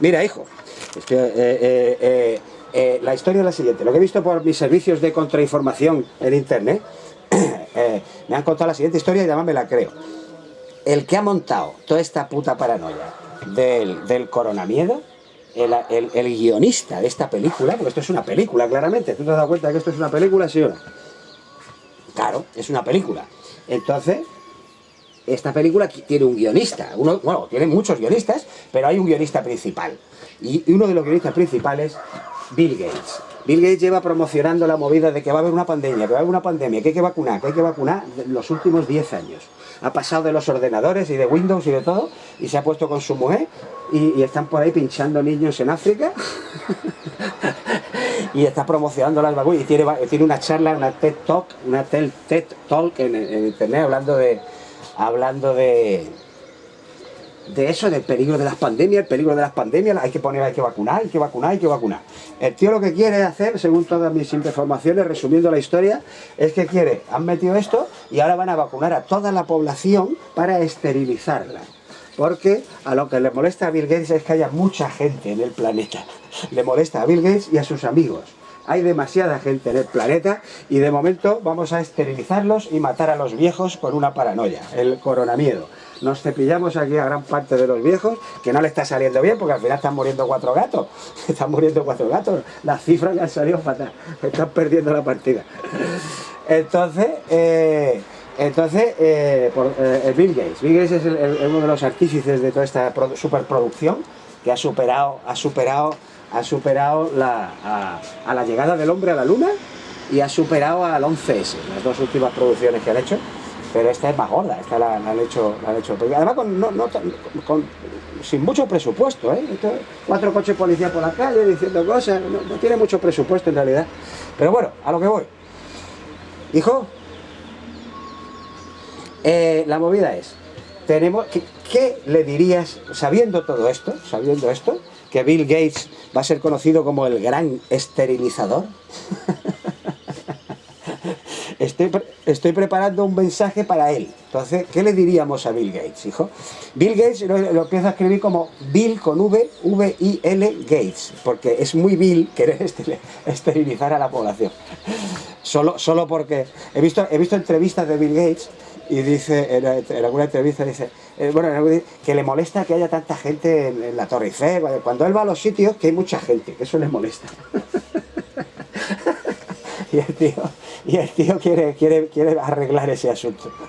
Mira, hijo, eh, eh, eh, la historia es la siguiente. Lo que he visto por mis servicios de contrainformación en internet, me han contado la siguiente historia y además me la creo. El que ha montado toda esta puta paranoia del, del coronamiedo, el, el- guionista de esta película, porque esto es una película claramente, ¿tú te has dado cuenta de que esto es una película, no? Claro, es una película. Entonces, esta película tiene un guionista, uno, bueno, tiene muchos guionistas, pero hay un guionista principal. Y uno de los guionistas principales, Bill Gates. Bill Gates lleva promocionando la movida de que va a haber una pandemia, que va a haber una pandemia, que hay que vacunar, que hay que vacunar los últimos 10 años. Ha pasado de los ordenadores y de Windows y de todo, y se ha puesto con su mujer, y, están por ahí pinchando niños en África, y está promocionando las vacunas, y tiene, una charla, una TED Talk, una TED, Talk en internet hablando de, hablando de, de eso, del peligro de las pandemias, el peligro de las pandemias, hay que poner, hay que vacunar, hay que vacunar, hay que vacunar. El tío lo que quiere hacer, según todas mis informaciones, resumiendo la historia, es que quiere, han metido esto y ahora van a vacunar a toda la población para esterilizarla. Porque a lo que le molesta a Bill Gates es que haya mucha gente en el planeta. Le molesta a Bill Gates y a sus amigos. Hay demasiada gente en el planeta y de momento vamos a esterilizarlos y matar a los viejos con una paranoia, el coronamiedo. Nos cepillamos aquí a gran parte de los viejos, que no le está saliendo bien porque al final están muriendo cuatro gatos. Están muriendo cuatro gatos. Las cifras le han salido fatal. Están perdiendo la partida. Entonces, eh, entonces eh, eh, Bill Gates. Bill Gates es uno de los artífices de toda esta produ- superproducción que ha superado, ha superado, ha superado a, la llegada del hombre a la luna y ha superado al 11S, las dos últimas producciones que han hecho. Pero esta es más gorda, esta la, han hecho, la han hecho. Además, con, sin mucho presupuesto, ¿eh? Cuatro coches policía por la calle diciendo cosas, no, no tiene mucho presupuesto en realidad. Pero bueno, a lo que voy. Hijo, eh, la movida es, tenemos, ¿qué, le dirías, sabiendo todo esto, sabiendo esto, que Bill Gates va a ser conocido como el gran esterilizador? Estoy, pre- estoy preparando un mensaje para él. Entonces, ¿qué le diríamos a Bill Gates, hijo? Bill Gates lo, lo empiezo a escribir como Bill con V, V-I-L Gates, porque es muy Bill querer esterilizar a la población. Solo, solo porque he visto, he visto entrevistas de Bill Gates y dice, en, alguna entrevista dice, eh, bueno, que le molesta que haya tanta gente en, la Torre Eiffel, cuando- él va a los sitios que hay mucha gente, que eso le molesta. y el tío, y el tío quiere, quiere, quiere arreglar ese asunto.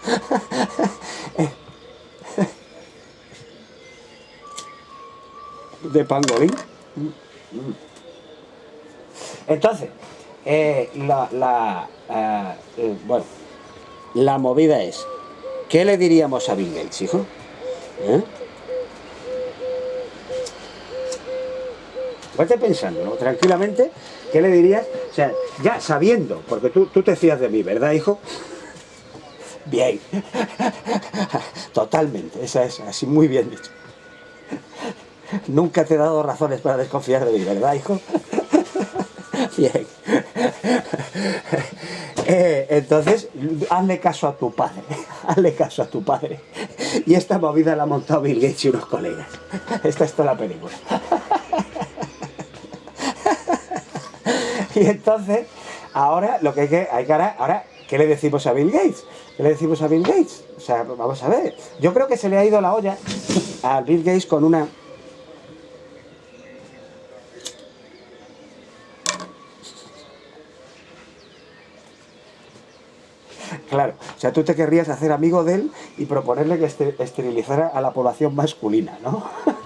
de pangolín. Entonces, eh, la, la, eh, bueno, la movida es, ¿qué le diríamos a Bill Gates, hijo? ¿Eh? Pensando, ¿no? tranquilamente, ¿qué le dirías? O sea, ya sabiendo, porque tú, tú te fías de mí, ¿verdad, hijo? Bien. Totalmente, esa es así muy bien dicho. Nunca te he dado razones para desconfiar de mí, ¿verdad, hijo? Bien. Eh, entonces, hazle caso a tu padre, hazle caso a tu padre. Y esta movida la ha montado Bill Gates y unos colegas. Esta es toda la película. Y entonces, ahora lo que hay que, hay que ahora, ¿qué le decimos a Bill Gates? ¿Qué le decimos a Bill Gates? O sea, vamos a ver. Yo creo que se le ha ido la olla a Bill Gates con una... Claro, o sea, tú te querrías hacer amigo de él y proponerle que este- esterilizara a la población masculina, ¿no?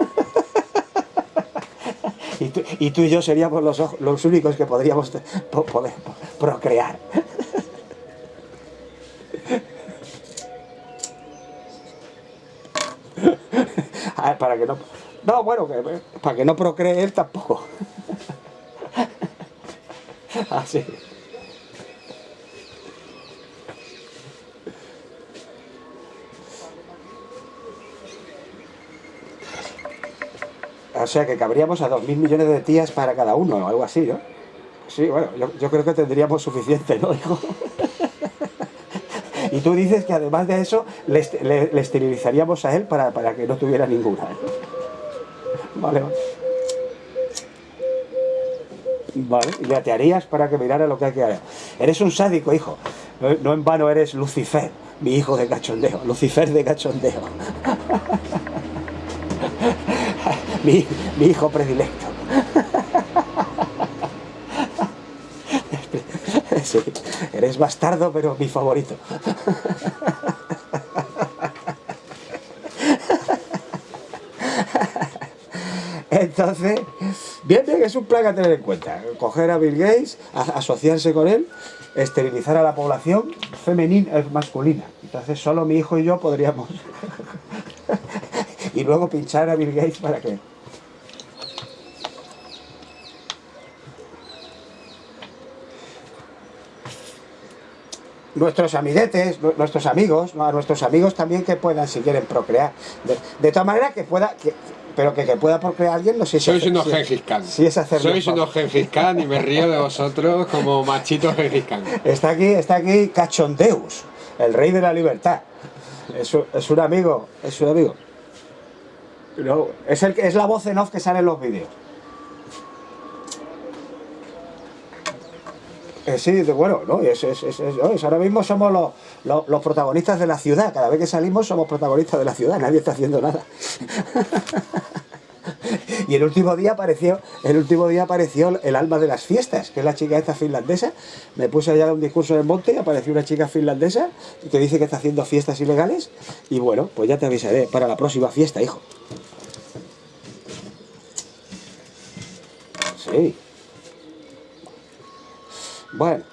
Y tú, y yo seríamos los, los únicos que podríamos te- po- poder po- procrear. Ah, para que no. No, bueno, para que no procree él tampoco. Así. O sea que cabríamos a dos mil millones de tías para cada uno o algo así, ¿no? Sí, bueno, yo, creo que tendríamos suficiente, ¿no, hijo? Y tú dices que además de eso le, le- esterilizaríamos a él para, para que no tuviera ninguna. ¿eh? Vale, vale. Y le atearías para que mirara lo que hay que hacer. Eres un sádico, hijo. No, no en vano eres Lucifer, mi hijo de cachondeo. Lucifer de cachondeo. mi, mi hijo predilecto. Sí, eres bastardo, pero mi favorito. Entonces, bien, bien, es un plan a tener en cuenta. Coger a Bill Gates, asociarse con él, esterilizar a la población femenina, eh, masculina. Entonces solo mi hijo y yo podríamos... y luego pinchar a Bill Gates para que... nuestros amiguetes, nu- nuestros amigos, ¿no? a nuestros amigos también que puedan, si quieren, procrear. De, de tal manera que pueda, que- pero que, que pueda procrear alguien, no sé si... Sois unos Gengis Khan. si es hacerlo Sois unos Gengis Khan y me río de vosotros como machitos Gengis Khan. Está aquí, está aquí Cachondeus, el rey de la libertad. Es es un amigo, es un amigo. No, es, el, es la voz en off que sale en los vídeos. Eh, sí, bueno, ¿no? Es, ahora mismo somos los, los- protagonistas de la ciudad. Cada vez que salimos somos protagonistas de la ciudad. Nadie está haciendo nada. Y el último día apareció, el último día apareció el alma de las fiestas, que es la chica esta finlandesa. Me puse allá un discurso en el monte y apareció una chica finlandesa que dice que está haciendo fiestas ilegales. Y bueno, pues ya te avisaré para la próxima fiesta, hijo. Sí. Bueno,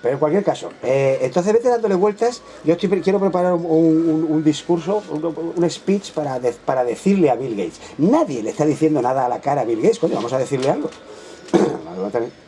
pero en cualquier caso, eh, entonces vete dándole vueltas. Yo quiero preparar un, discurso, un, speech para, para decirle a Bill Gates. Nadie le está diciendo nada a la cara a Bill Gates, coño, vamos a decirle algo.